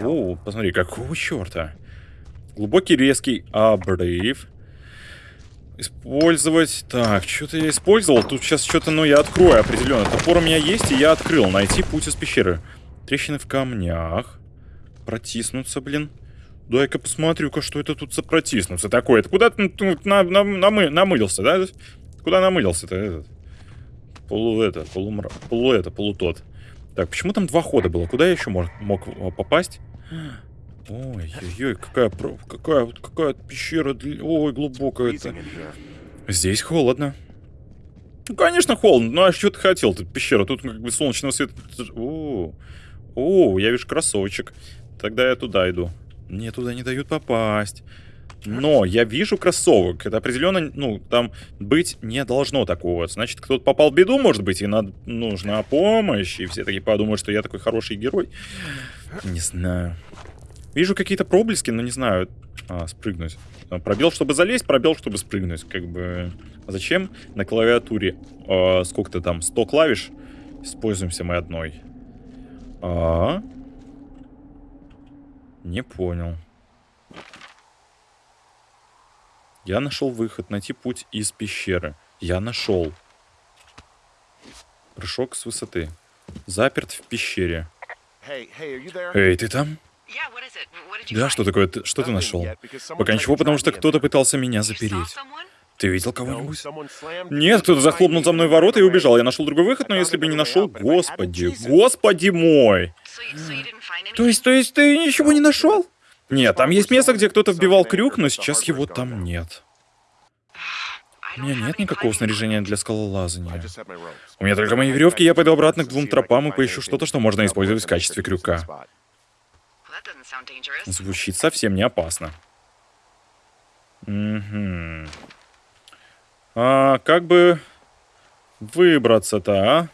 О, посмотри, какого черта? Глубокий резкий обрыв. Использовать... Так, что-то я использовал. Тут сейчас что-то, ну, я открою определенно. Топор у меня есть, и я открыл. Найти путь из пещеры. Трещины в камнях. Протиснуться, блин. Дай-ка посмотрю-ка, что это тут за протиснуться такое. Это куда ты на, на, намы, намылился, да? Куда намылился-то этот? Полу это, полумра... Полу это, полутот. Так, почему там два хода было? Куда я еще мог, мог попасть? Ой-ой-ой, какая, какая, какая пещера, ой, глубокая это. Здесь холодно. Ну, конечно, холодно. Ну, а что ты хотел? Тут пещера, тут как бы солнечного света. О, о, я вижу кроссовочек. Тогда я туда иду. Мне туда не дают попасть. Но я вижу кроссовок. Это определенно, ну, там быть не должно такого. Значит, кто-то попал в беду, может быть, и надо, нужна помощь. И все такие подумают, что я такой хороший герой. Не знаю. Вижу какие-то проблески, но не знаю. А, спрыгнуть. А, пробел, чтобы залезть, пробел, чтобы спрыгнуть. Как бы... А зачем на клавиатуре? А, сколько-то там? 100 клавиш? Используемся мы одной. А, -а, а Не понял. Я нашел выход, найти путь из пещеры. Я нашел. Прыжок с высоты. Заперт в пещере. Эй, ты там? Да, что такое? Ты, что ты нашел? Пока ничего, потому что кто-то пытался меня запереть. Ты видел кого-нибудь? Нет, кто-то захлопнул за мной ворота и убежал. Я нашел другой выход, но если бы не нашел... Господи, господи мой! То есть, то есть ты ничего не нашел? Нет, там есть место, где кто-то вбивал крюк, но сейчас его там нет. [SIGHS] У меня нет никакого снаряжения для скалолазания. У меня только мои веревки, я пойду обратно к двум тропам и поищу что-то, что можно использовать в качестве крюка. Звучит совсем не опасно. Угу. А как бы выбраться-то, а?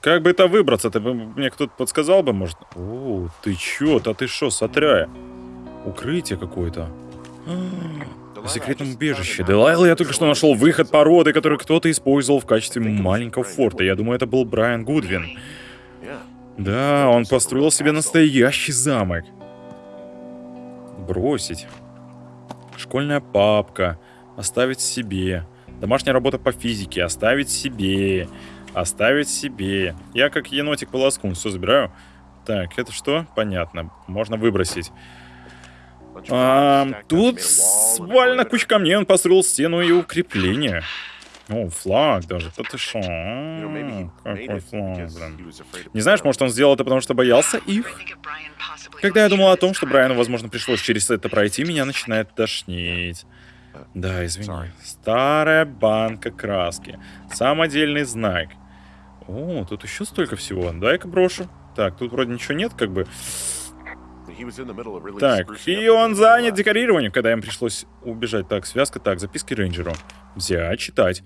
Как бы это выбраться-то? Мне кто-то подсказал бы, может? О, ты чё-то, ты шо, сотряя? Укрытие какое-то. В секретном убежище. Делайла, я только что нашел выход породы, который кто-то использовал в качестве маленького форта. Я думаю, это был Брайан Гудвин. Да, он построил себе настоящий замок. Бросить. Школьная папка. Оставить себе. Домашняя работа по физике. Оставить себе. Оставить себе. Я как енотик полоскун все забираю. Так, это что? Понятно. Можно выбросить. А, тут свалена куча камней, он построил стену и укрепление. О, флаг даже. Да ты шо? Какой флаг, блин. Не знаешь, может он сделал это потому, что боялся их? Когда я думал о том, что Брайану, возможно, пришлось через это пройти, меня начинает тошнить. Да, извини. Старая банка краски. Самодельный знак. О, тут еще столько всего. Дай-ка брошу. Так, тут вроде ничего нет, как бы. Так, и он занят декорированием, когда им пришлось убежать. Так, связка, так, записки рейнджеру. Взять, читать.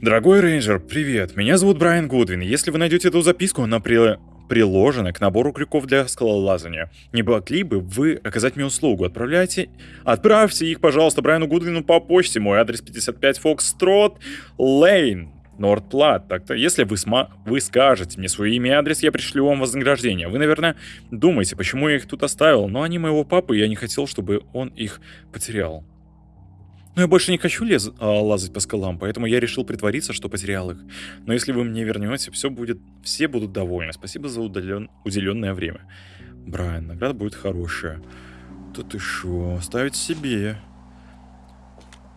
Дорогой рейнджер, привет. Меня зовут Брайан Гудвин. Если вы найдете эту записку, она при... приложена к набору крюков для скалолазания. Не могли бы вы оказать мне услугу? Отправляйте... Отправьте их, пожалуйста, Брайану Гудвину по почте. Мой адрес 55 Фокстрот Лейн. Нордплат. Так-то, если вы, сма вы скажете мне свое имя и адрес, я пришлю вам вознаграждение. Вы, наверное, думаете, почему я их тут оставил, но они моего папы, и я не хотел, чтобы он их потерял. Но я больше не хочу лез а, лазать по скалам, поэтому я решил притвориться, что потерял их. Но если вы мне вернете, все будет, все будут довольны. Спасибо за удален, уделенное время. Брайан, награда будет хорошая. Да ты оставить себе.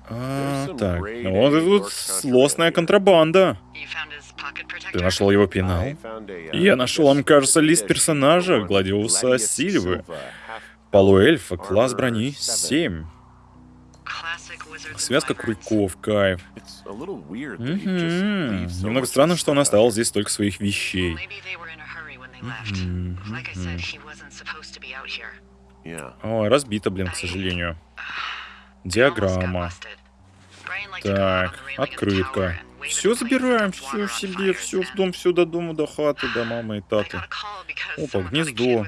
А, так, вот и тут злостная контрабанда. Ты нашел его пенал? Я нашел, он, кажется, лист персонажа, Гладиуса Сильвы. Полуэльфа, класс брони 7. Связка крюков, кайф. Угу. Немного странно, что он оставил здесь столько своих вещей. О, разбито, блин, к сожалению. Диаграмма. Так, открытка. Все забираем, все себе, все в дом, все до дома, до хаты, до мамы и таты. Опа, гнездо.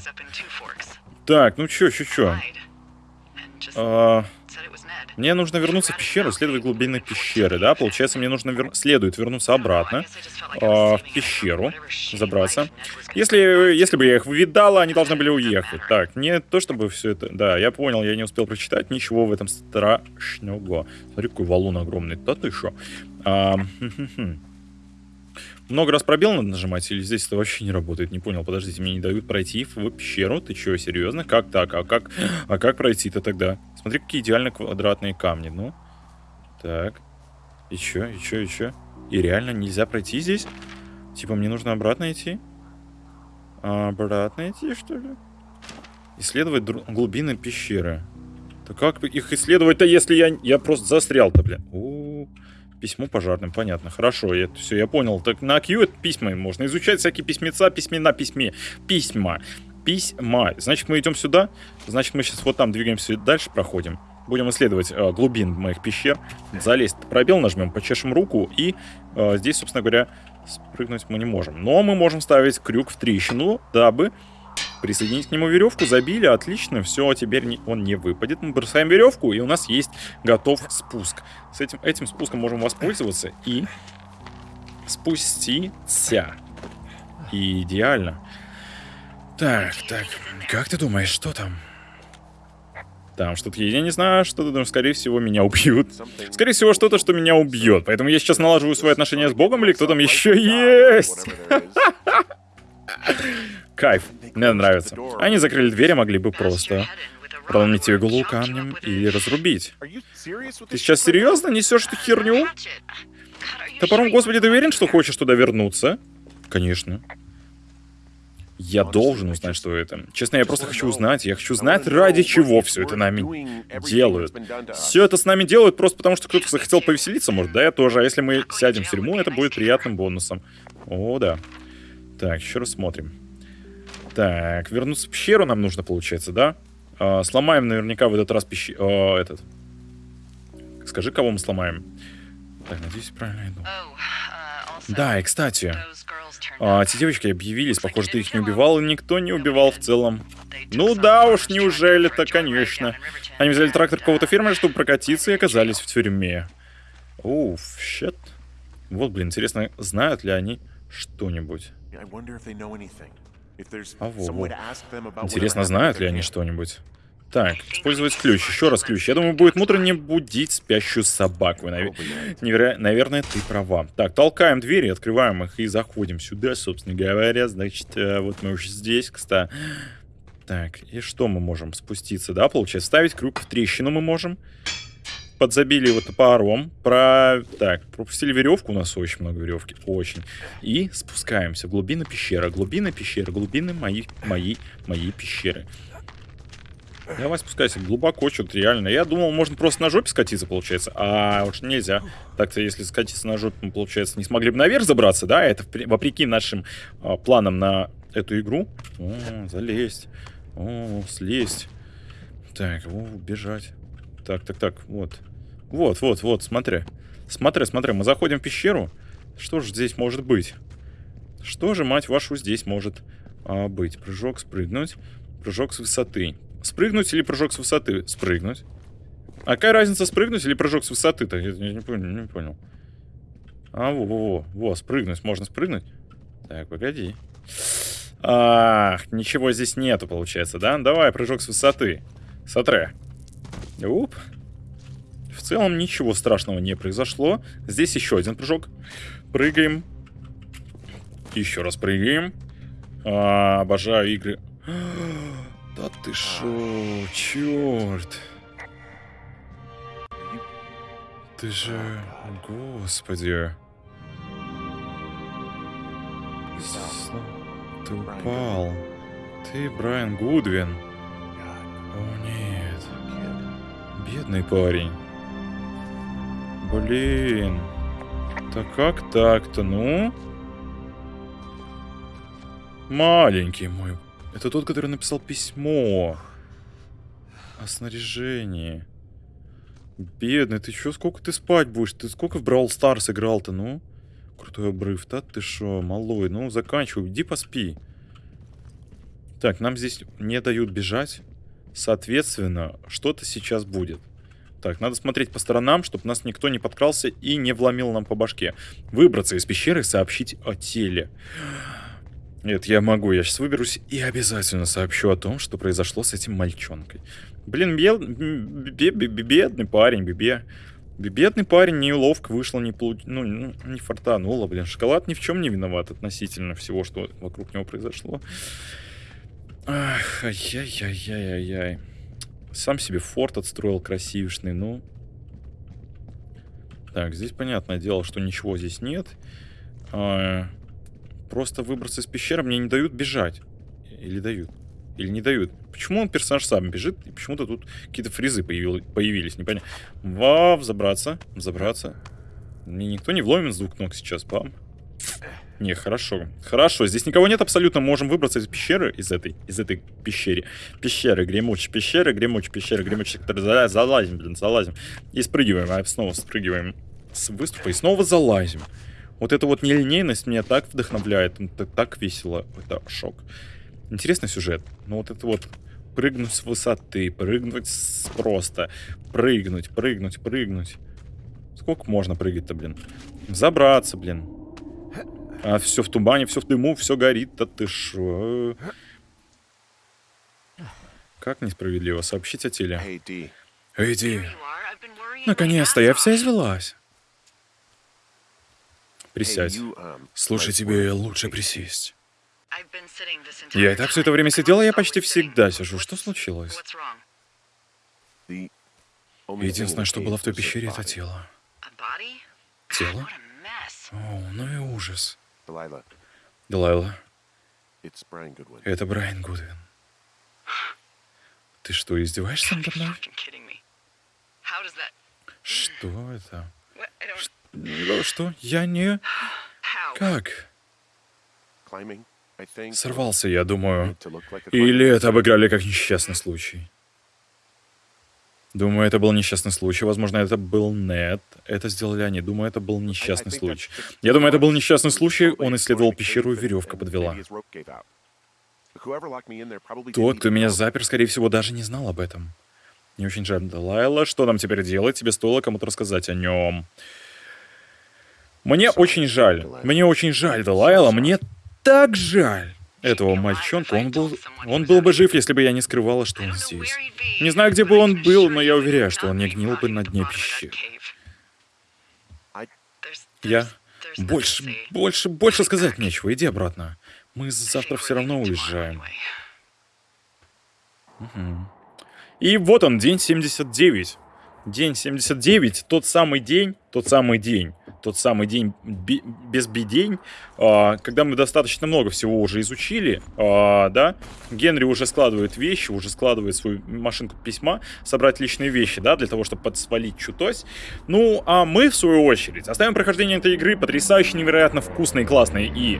Так, ну чё, чё, чё. А, мне нужно вернуться в пещеру, исследовать глубины пещеры, да? Получается, мне нужно вер... следует вернуться обратно э, в пещеру, забраться. Если, если бы я их видала, они должны были уехать. Так, не то чтобы все это... Да, я понял, я не успел прочитать ничего в этом страшного. Смотри, какой валун огромный. Да ты шо? А, много раз пробел надо нажимать, или здесь это вообще не работает? Не понял, подождите, мне не дают пройти в пещеру? Ты что, серьезно? Как так? А как, а как пройти-то тогда? Смотри, какие идеально квадратные камни, ну. Так. И чё, и чё, и чё? И реально нельзя пройти здесь? Типа мне нужно обратно идти? Обратно идти, что ли? Исследовать глубины пещеры. Да как их исследовать-то, если я, я просто застрял-то, блин? У -у -у. Письмо пожарным, понятно. Хорошо, это все, я понял. Так на Q это письма можно изучать, всякие письмеца, письмена, письме. Письма. Письма. Значит, мы идем сюда. Значит, мы сейчас вот там двигаемся дальше, проходим. Будем исследовать э, глубин моих пещер. Залезть пробел нажмем, почешем руку. И э, здесь, собственно говоря, спрыгнуть мы не можем. Но мы можем ставить крюк в трещину, дабы Присоединить к нему веревку, забили, отлично, все, теперь не, он не выпадет. Мы бросаем веревку, и у нас есть готов спуск. С этим, этим спуском можем воспользоваться и спуститься. Идеально. Так, так, как ты думаешь, что там? Там что-то есть, я не знаю, что-то, но, скорее всего, меня убьют. Скорее всего, что-то, что меня убьет. Поэтому я сейчас налаживаю свои отношения с Богом, или кто там еще есть? [LAUGHS] Кайф, мне нравится. Они закрыли дверь, а могли бы просто проломить ее голову камнем или разрубить. Ты сейчас серьезно несешь эту херню? Топором, господи, ты уверен, что хочешь туда вернуться? Конечно. Я должен узнать, что это. Честно, я просто хочу узнать. Я хочу знать, ради чего все это нами делают. Все это с нами делают просто потому, что кто-то захотел повеселиться, может, да, я тоже. А если мы сядем в тюрьму, это будет приятным бонусом. О, да. Так, еще раз смотрим. Так, вернуться в пещеру нам нужно, получается, да? А, сломаем наверняка в этот раз пещеру... А, этот... Скажи, кого мы сломаем. Так, надеюсь, правильно иду. Да, и кстати, а, эти девочки объявились, похоже, ты их не убивал, и никто не убивал в целом. Ну да уж, неужели-то, конечно. Они взяли трактор какого-то фермера, чтобы прокатиться, и оказались в тюрьме. Уф, щет. Вот, блин, интересно, знают ли они что-нибудь? А во, во. Интересно, знают ли они что-нибудь? Так, использовать ключ. Еще раз ключ. Я думаю, будет мудро не будить спящую собаку. Навер... Неверо... Наверное, ты права. Так, толкаем двери, открываем их и заходим сюда, собственно говоря. Значит, э, вот мы уже здесь, кстати. Так, и что мы можем? Спуститься, да, получается? Ставить крюк в трещину мы можем подзабили его топором. Про... Так, пропустили веревку. У нас очень много веревки. Очень. И спускаемся. Глубина пещеры. Глубина пещеры. Глубины моей, моей, моей пещеры. Давай спускайся глубоко, что-то реально. Я думал, можно просто на жопе скатиться, получается. А уж нельзя. Так-то, если скатиться на жопе, мы, получается, не смогли бы наверх забраться, да? Это вопреки нашим а, планам на эту игру. О, залезть. О, слезть. Так, о, бежать. Так, так, так, вот. Вот, вот, вот, смотри. Смотри, смотри, мы заходим в пещеру. Что же здесь может быть? Что же, мать вашу, здесь может а, быть? Прыжок, спрыгнуть. Прыжок с высоты. Спрыгнуть или прыжок с высоты? Спрыгнуть. А какая разница, спрыгнуть или прыжок с высоты-то? Я, я не понял, не понял. А, во-во-во, во, спрыгнуть, можно спрыгнуть? Так, погоди. Ах, ничего здесь нету, получается, да? Давай, прыжок с высоты. Смотри. Уп. В целом ничего страшного не произошло. Здесь еще один прыжок. Прыгаем. Еще раз прыгаем. А, обожаю игры. [GASPS] Да ты шо, черт. Ты же... Господи. Ты упал. Ты Брайан Гудвин. О, нет. Бедный парень. Блин. Так как так-то, ну? Маленький мой. Это тот, который написал письмо. О снаряжении. Бедный, ты чё, сколько ты спать будешь? Ты сколько в Brawl Stars играл-то, ну? Крутой обрыв, да ты шо, малой, ну заканчивай, иди поспи. Так, нам здесь не дают бежать. Соответственно, что-то сейчас будет. Так, надо смотреть по сторонам, чтобы нас никто не подкрался и не вломил нам по башке. Выбраться из пещеры и сообщить о теле. Нет, я могу, я сейчас выберусь и обязательно сообщу о том, что произошло с этим мальчонкой. Блин, бед... бедный парень, бебе. Бедный парень, неловко вышло, не получ... ну, не фартануло, блин. Шоколад ни в чем не виноват относительно всего, что вокруг него произошло. Ах, ай-яй-яй-яй-яй. Сам себе форт отстроил красивишный, ну. Так, здесь понятное дело, что ничего здесь нет. А, Просто выбраться из пещеры мне не дают бежать. Или дают? Или не дают? Почему он персонаж сам бежит, и почему-то тут какие-то фризы появил, появились, непонятно. Вау, забраться, забраться. Мне никто не вломит с двух ног сейчас, пам. Не, хорошо. Хорошо, здесь никого нет абсолютно. Можем выбраться из пещеры, из этой, из этой пещеры. Пещеры, гремучие пещеры, гремучие пещеры, гремучие, которые залазим, блин, залазим. И спрыгиваем, а снова спрыгиваем с выступа и снова залазим. Вот эта вот нелинейность меня так вдохновляет, это так весело, это шок. Интересный сюжет, но вот это вот прыгнуть с высоты, прыгнуть с просто, прыгнуть, прыгнуть, прыгнуть. Сколько можно прыгать-то, блин? Забраться, блин. А все в тумане, все в дыму, все горит, да ты шо? Как несправедливо сообщить о теле. Эй, Ди. Наконец-то я вся извелась. Присядь. Um, Слушай, тебе лучше присесть. Я и так все это время сидела, я почти всегда сижу. Что случилось? Единственное, что было в той пещере, это тело. Тело? О, ну и ужас. Делайла. Это Брайан Гудвин. Ты что, издеваешься надо мной? Что это? Что? Я не... Как? Сорвался, я думаю. Или это обыграли как несчастный случай. Думаю, это был несчастный случай. Возможно, это был Нет. Это сделали они. Думаю, это был несчастный случай. Я думаю, это был несчастный случай. Он исследовал пещеру, и веревка подвела. Тот, кто меня запер, скорее всего, даже не знал об этом. Не очень жаль, Далайла. Что нам теперь делать? Тебе стоило кому-то рассказать о нем. Мне очень жаль. Мне очень жаль, Далайла. Мне так жаль этого мальчонка. Он был, он был бы жив, если бы я не скрывала, что он здесь. Не знаю, где бы он был, но я уверяю, что он не гнил бы на дне пещеры. Я... Больше, больше, больше сказать нечего. Иди обратно. Мы завтра все равно уезжаем. Угу. И вот он, день 79. День 79, тот самый день, тот самый день, тот самый день без бедень, а, когда мы достаточно много всего уже изучили, а, да, Генри уже складывает вещи, уже складывает свою машинку письма, собрать личные вещи, да, для того, чтобы подсвалить чутось. Ну, а мы, в свою очередь, оставим прохождение этой игры потрясающе, невероятно вкусной, классной и...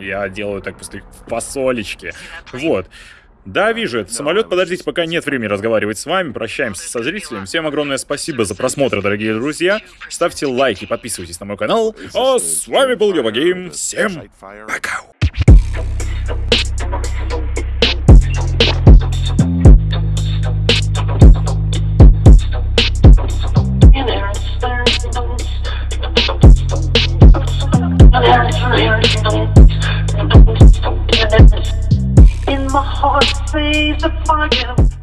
Я делаю так после фасолечки. Вот. Да, вижу этот самолет. Подождите, пока нет времени разговаривать с вами. Прощаемся со зрителями. Всем огромное спасибо за просмотр, дорогие друзья. Ставьте лайки, подписывайтесь на мой канал. А с вами был Йоба Всем пока. in my heart, say the fire.